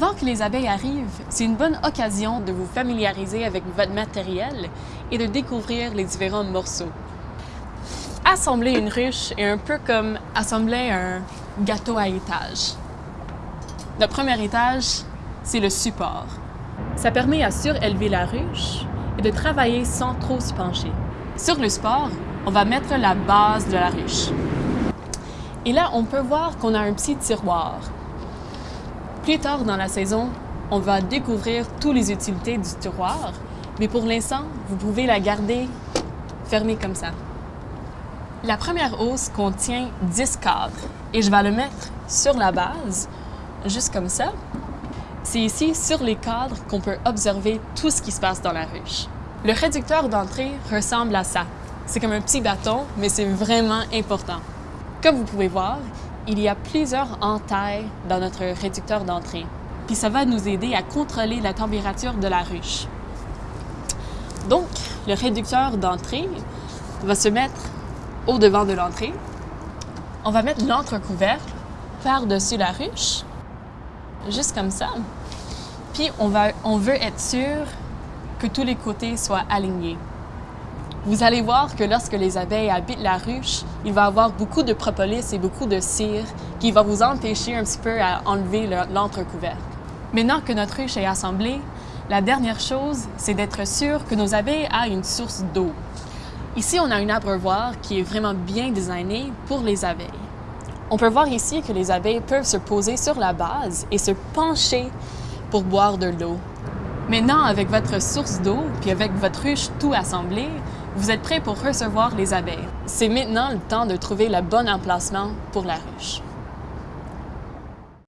Avant que les abeilles arrivent, c'est une bonne occasion de vous familiariser avec votre matériel et de découvrir les différents morceaux. Assembler une ruche est un peu comme assembler un gâteau à étage. Le premier étage, c'est le support. Ça permet à surélever la ruche et de travailler sans trop se pencher. Sur le support, on va mettre la base de la ruche. Et là, on peut voir qu'on a un petit tiroir. Plus tard dans la saison, on va découvrir toutes les utilités du tiroir, mais pour l'instant, vous pouvez la garder fermée comme ça. La première hausse contient 10 cadres et je vais le mettre sur la base, juste comme ça. C'est ici, sur les cadres, qu'on peut observer tout ce qui se passe dans la ruche. Le réducteur d'entrée ressemble à ça. C'est comme un petit bâton, mais c'est vraiment important. Comme vous pouvez voir, il y a plusieurs entailles dans notre réducteur d'entrée. Puis ça va nous aider à contrôler la température de la ruche. Donc, le réducteur d'entrée va se mettre au devant de l'entrée. On va mettre l'entrecouvercle par-dessus la ruche, juste comme ça. Puis on, veut être sûr que tous les côtés soient alignés. Vous allez voir que lorsque les abeilles habitent la ruche, il va y avoir beaucoup de propolis et beaucoup de cire qui va vous empêcher un petit peu à enlever l'entrecouvercle. Maintenant que notre ruche est assemblée, la dernière chose, c'est d'être sûr que nos abeilles aient une source d'eau. Ici, on a un abreuvoir qui est vraiment bien designé pour les abeilles. On peut voir ici que les abeilles peuvent se poser sur la base et se pencher pour boire de l'eau. Maintenant, avec votre source d'eau, puis avec votre ruche tout assemblée, vous êtes prêt pour recevoir les abeilles. C'est maintenant le temps de trouver le bon emplacement pour la ruche.